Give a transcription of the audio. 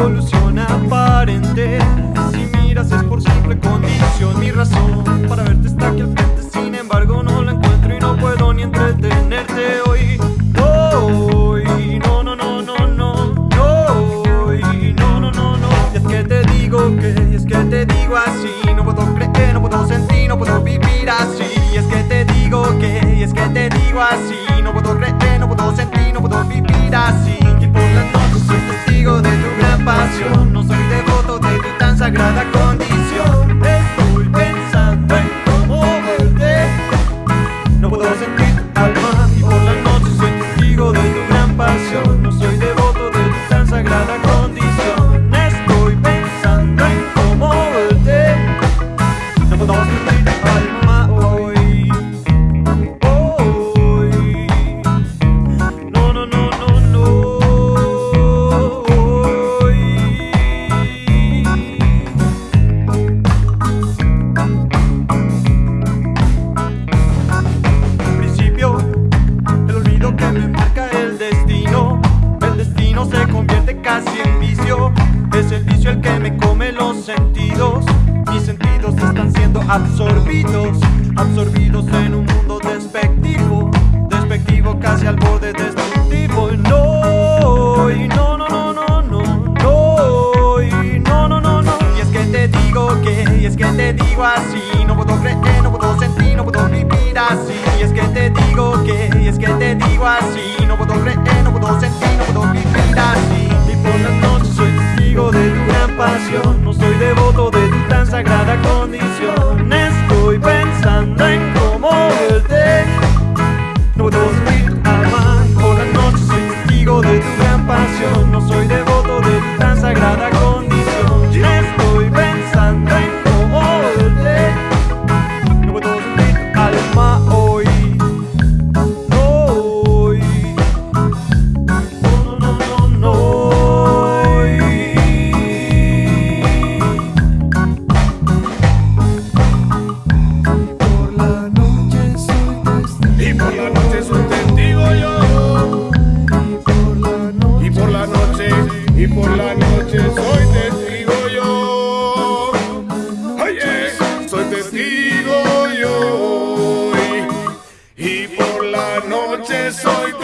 solución aparente. Si miras es por simple condición Mi razón para verte está aquí al frente. Sin embargo no la encuentro y no puedo ni entretenerte hoy. Hoy, no, no, no, no, no hoy, no, no, no, no. Y es que te digo que, y es que te digo así. No puedo creer, no puedo sentir, no puedo vivir así. Y es que te digo que, y es que te digo así. No puedo creer, no puedo sentir, no puedo vivir así No soy devoto de tu tan sagrada Es el vicio el que me come los sentidos. Mis sentidos están siendo absorbidos, absorbidos en un mundo despectivo, despectivo casi al borde destructivo. No, y no, no, no, no, no, no, y no, no, no, no. Y es que te digo que, y es que te digo así, no soy devoto de tu tan sagrada condición. Noche soy